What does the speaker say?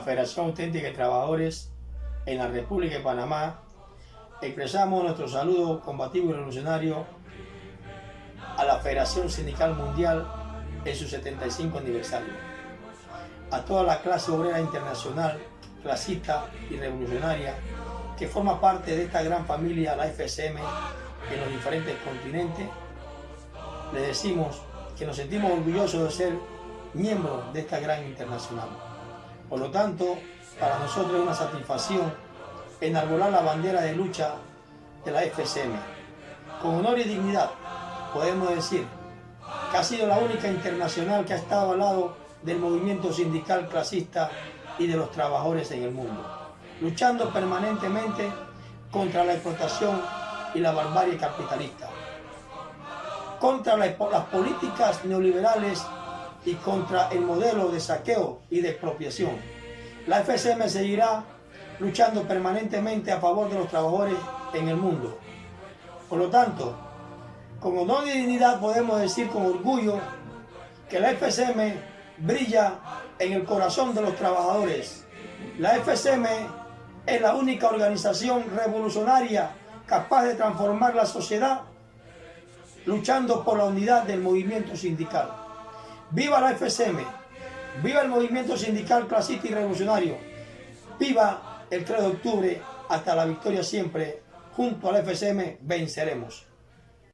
Federación Auténtica de Trabajadores en la República de Panamá, expresamos nuestro saludo combativo y revolucionario a la Federación Sindical Mundial en su 75 aniversario, a toda la clase obrera internacional, clasista y revolucionaria que forma parte de esta gran familia, la FSM, en los diferentes continentes, le decimos que nos sentimos orgullosos de ser miembros de esta gran internacional. Por lo tanto, para nosotros es una satisfacción enarbolar la bandera de lucha de la FSM. Con honor y dignidad podemos decir que ha sido la única internacional que ha estado al lado del movimiento sindical clasista y de los trabajadores en el mundo, luchando permanentemente contra la explotación y la barbarie capitalista, contra las políticas neoliberales y contra el modelo de saqueo y de expropiación. La FSM seguirá luchando permanentemente a favor de los trabajadores en el mundo. Por lo tanto, con honor y dignidad podemos decir con orgullo que la FSM brilla en el corazón de los trabajadores. La FSM es la única organización revolucionaria capaz de transformar la sociedad luchando por la unidad del movimiento sindical. ¡Viva la FSM! ¡Viva el movimiento sindical clasista y revolucionario! ¡Viva el 3 de octubre! Hasta la victoria siempre. Junto a la FSM venceremos.